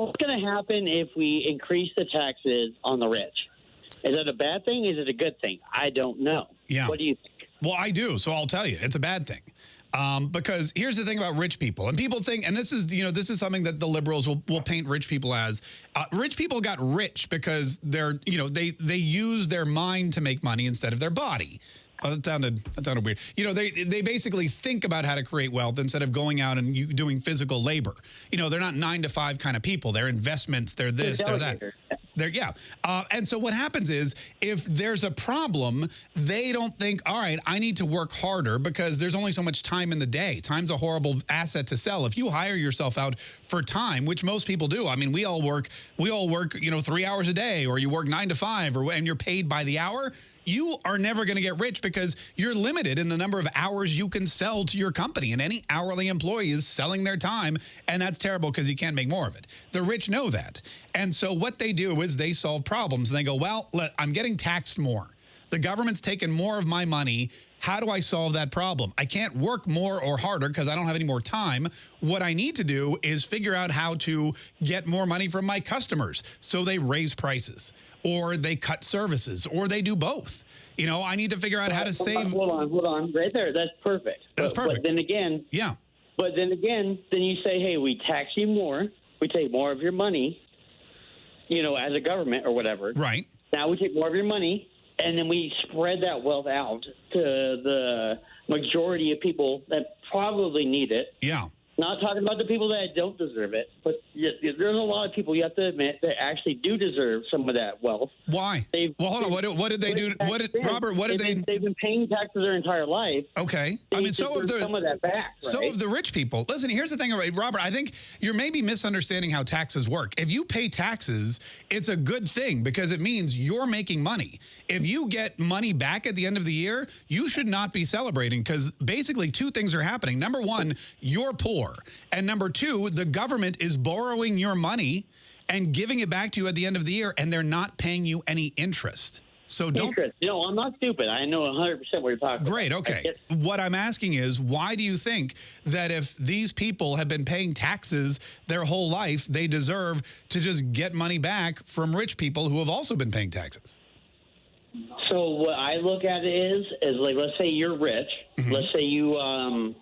what's going to happen if we increase the taxes on the rich? Is it a bad thing? Is it a good thing? I don't know. Yeah. What do you think? Well, I do, so I'll tell you, it's a bad thing. Um, because here's the thing about rich people, and people think, and this is, you know, this is something that the liberals will, will paint rich people as. Uh, rich people got rich because they're, you know, they they use their mind to make money instead of their body. Oh, that sounded that sounded weird. You know, they they basically think about how to create wealth instead of going out and doing physical labor. You know, they're not nine to five kind of people. They're investments. They're this. They're that. They're yeah. Uh, and so what happens is if there's a problem, they don't think, all right, I need to work harder because there's only so much time in the day. Time's a horrible asset to sell. If you hire yourself out for time, which most people do. I mean, we all work. We all work. You know, three hours a day, or you work nine to five, or and you're paid by the hour you are never going to get rich because you're limited in the number of hours you can sell to your company. And any hourly employee is selling their time. And that's terrible because you can't make more of it. The rich know that. And so what they do is they solve problems. And they go, well, let, I'm getting taxed more. The government's taken more of my money. How do I solve that problem? I can't work more or harder because I don't have any more time. What I need to do is figure out how to get more money from my customers. So they raise prices or they cut services or they do both. You know, I need to figure out how to save. Hold on, hold on. Right there. That's perfect. That's but, perfect. But then again. Yeah. But then again, then you say, hey, we tax you more. We take more of your money, you know, as a government or whatever. Right. Now we take more of your money and then we spread that wealth out to the majority of people that probably need it. Yeah. Not talking about the people that don't deserve it, but there's a lot of people you have to admit that actually do deserve some of that wealth. Why? They've, well, hold on. What, what did they do? What did Robert? What did they've they? Been, they've been paying taxes their entire life. Okay. They I mean, so of the some of that back. Right? So of the rich people. Listen, here's the thing, Robert. I think you're maybe misunderstanding how taxes work. If you pay taxes, it's a good thing because it means you're making money. If you get money back at the end of the year, you should not be celebrating because basically two things are happening. Number one, you're poor, and number two, the government is borrowing your money and giving it back to you at the end of the year, and they're not paying you any interest. So don't. Interest. Know, I'm not stupid. I know 100% what you're talking about. Great, about. okay. What I'm asking is, why do you think that if these people have been paying taxes their whole life, they deserve to just get money back from rich people who have also been paying taxes? So what I look at is, is like, let's say you're rich. Mm -hmm. Let's say you, um,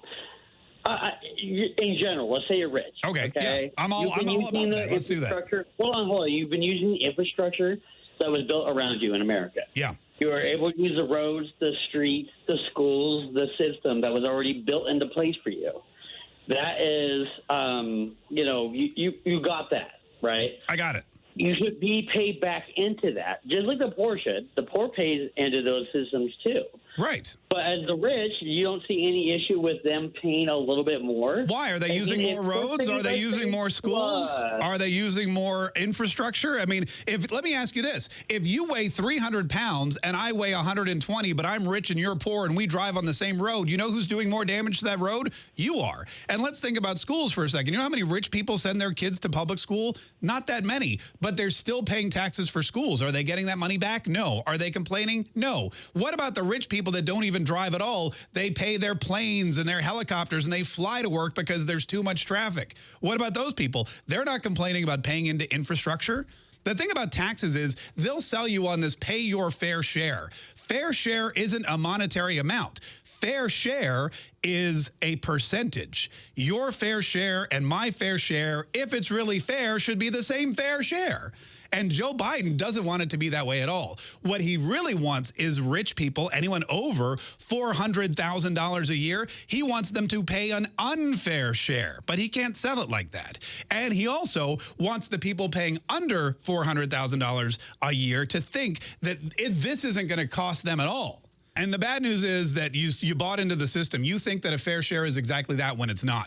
uh, in general, let's say you're rich. Okay. Okay. Yeah. I'm all, I'm all about that. Let's do that. Hold on, hold on. You've been using the infrastructure that was built around you in America. Yeah. You were able to use the roads, the streets, the schools, the system that was already built into place for you. That is, um, you know, you, you, you got that, right? I got it you should be paid back into that, just like the poor should. The poor pays into those systems too. Right. But as the rich, you don't see any issue with them paying a little bit more. Why? Are they using more roads? Are they using more schools? Are they using more infrastructure? I mean, if let me ask you this. If you weigh 300 pounds and I weigh 120, but I'm rich and you're poor and we drive on the same road, you know who's doing more damage to that road? You are. And let's think about schools for a second. You know how many rich people send their kids to public school? Not that many. But they're still paying taxes for schools. Are they getting that money back? No. Are they complaining? No. What about the rich people that don't even drive at all? They pay their planes and their helicopters and they fly to work because there's too much traffic. What about those people? They're not complaining about paying into infrastructure. The thing about taxes is they'll sell you on this pay your fair share. Fair share isn't a monetary amount. Fair share is a percentage. Your fair share and my fair share, if it's really fair, should be the same fair share. And Joe Biden doesn't want it to be that way at all. What he really wants is rich people, anyone over $400,000 a year, he wants them to pay an unfair share, but he can't sell it like that. And he also wants the people paying under $400,000 a year to think that it, this isn't going to cost them at all. And the bad news is that you, you bought into the system. You think that a fair share is exactly that when it's not.